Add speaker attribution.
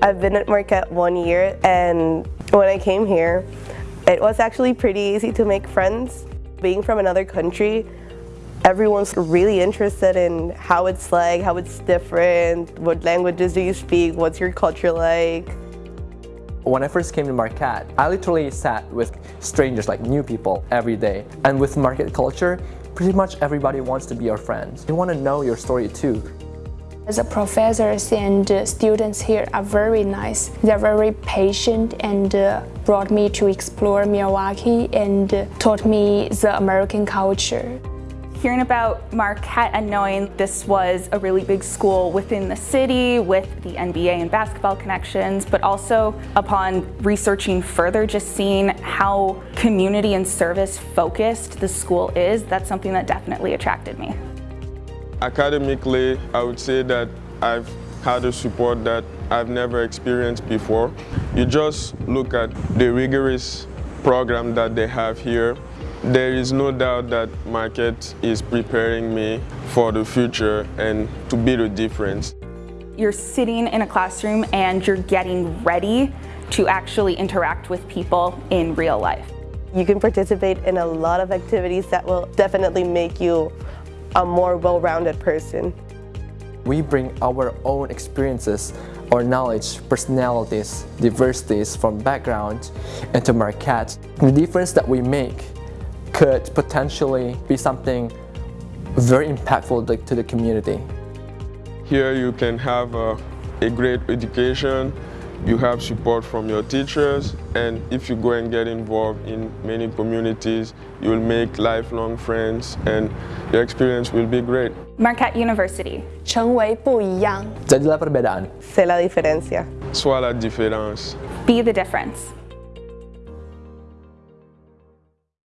Speaker 1: I've been at Marquette one year and when I came here, it was actually pretty easy to make friends. Being from another country, everyone's really interested in how it's like, how it's different, what languages do you speak, what's your culture like.
Speaker 2: When I first came to Marquette, I literally sat with strangers like new people every day. And with Marquette culture, pretty much everybody wants to be your friend. They want to know your story too.
Speaker 3: The professors and students here are very nice. They're very patient and uh, brought me to explore Milwaukee and taught me the American culture.
Speaker 4: Hearing about Marquette and knowing this was a really big school within the city with the NBA and basketball connections, but also upon researching further, just seeing how community and service focused the school is, that's something that definitely attracted me.
Speaker 5: Academically, I would say that I've had a support that I've never experienced before. You just look at the rigorous program that they have here there is no doubt that Marquette is preparing me for the future and to be the difference.
Speaker 4: You're sitting in a classroom and you're getting ready to actually interact with people in real life.
Speaker 1: You can participate in a lot of activities that will definitely make you a more well-rounded person.
Speaker 2: We bring our own experiences, our knowledge, personalities, diversities from background into Marquette. The difference that we make could potentially be something very impactful to the community.
Speaker 5: Here you can have a, a great education, you have support from your teachers, and if you go and get involved in many communities, you will make lifelong friends and your experience will be great.
Speaker 4: Marquette University.
Speaker 3: 成为不一样.
Speaker 2: Jadilah perbedaan.
Speaker 1: Sé la diferencia.
Speaker 5: Sois la différence.
Speaker 4: Be the difference.